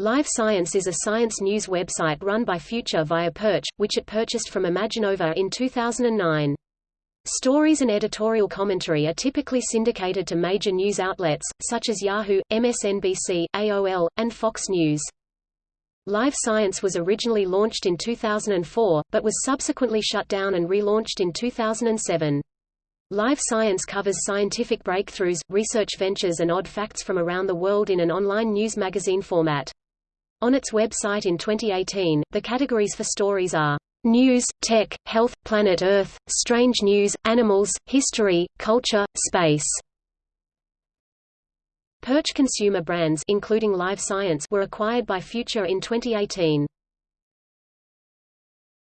Live Science is a science news website run by Future via Purch, which it purchased from Imaginova in 2009. Stories and editorial commentary are typically syndicated to major news outlets, such as Yahoo, MSNBC, AOL, and Fox News. Live Science was originally launched in 2004, but was subsequently shut down and relaunched in 2007. Live Science covers scientific breakthroughs, research ventures and odd facts from around the world in an online news magazine format. On its website in 2018, the categories for stories are News, Tech, Health, Planet Earth, Strange News, Animals, History, Culture, Space. Purch consumer brands including Live Science were acquired by Future in 2018.